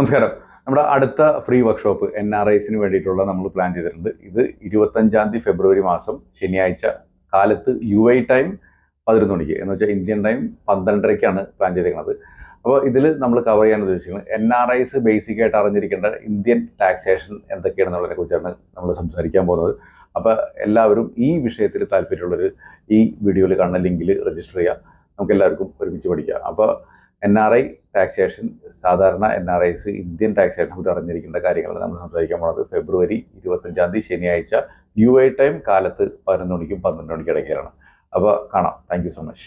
നമസ്കാരം. നമ്മുടെ അടുത്ത ഫ്രീ വർക്ക്ഷോപ്പ് എൻ ആർ ഐസിന് വേണ്ടിയിട്ടുള്ള നമ്മൾ പ്ലാൻ ചെയ്തിട്ടുണ്ട്. ഇത് ഇരുപത്തഞ്ചാം തീയതി ഫെബ്രുവരി മാസം ശനിയാഴ്ച കാലത്ത് യു ഐ ടൈം പതിനൊന്ന് മണിക്ക്. എന്ന് വെച്ചാൽ ഇന്ത്യൻ ടൈം പന്ത്രണ്ടരയ്ക്കാണ് പ്ലാൻ ചെയ്തിരിക്കുന്നത്. അപ്പോൾ ഇതിൽ നമ്മൾ കവർ ചെയ്യാൻ ഉദ്ദേശിക്കുന്നത് എൻ ആർ ഐസ് ബേസിക് ആയിട്ട് അറിഞ്ഞിരിക്കേണ്ട ഇന്ത്യൻ ടാക്സേഷൻ എന്തൊക്കെയാണെന്നുള്ളതിനെ കുറിച്ചാണ് നമ്മൾ സംസാരിക്കാൻ പോകുന്നത്. അപ്പോൾ എല്ലാവരും ഈ വിഷയത്തിൽ താല്പര്യമുള്ളവർ ഈ വീഡിയോയിൽ കാണുന്ന ലിങ്കിൽ രജിസ്റ്റർ ചെയ്യുക. നമുക്ക് എല്ലാവർക്കും ഒരുമിച്ച് പഠിക്കാം. അപ്പോൾ എൻ ആർ ഐ ടാക്സേഷൻ സാധാരണ N R Is Indian taxation കുറിച്ച് അറിഞ്ഞിരിക്കേണ്ട കാര്യങ്ങളാണ് നമ്മൾ സംസാരിക്കാൻ പോകുന്നത് ഫെബ്രുവരി ഇരുപത്തഞ്ചാം തീയതി ശനിയാഴ്ച യു ഐ ടൈം കാലത്ത് പതിനൊന്ന് മണിക്കും പന്ത്രണ്ട് മണിക്കും ഇടയ്ക്കാണ് അപ്പോൾ കാണാം. Thank so much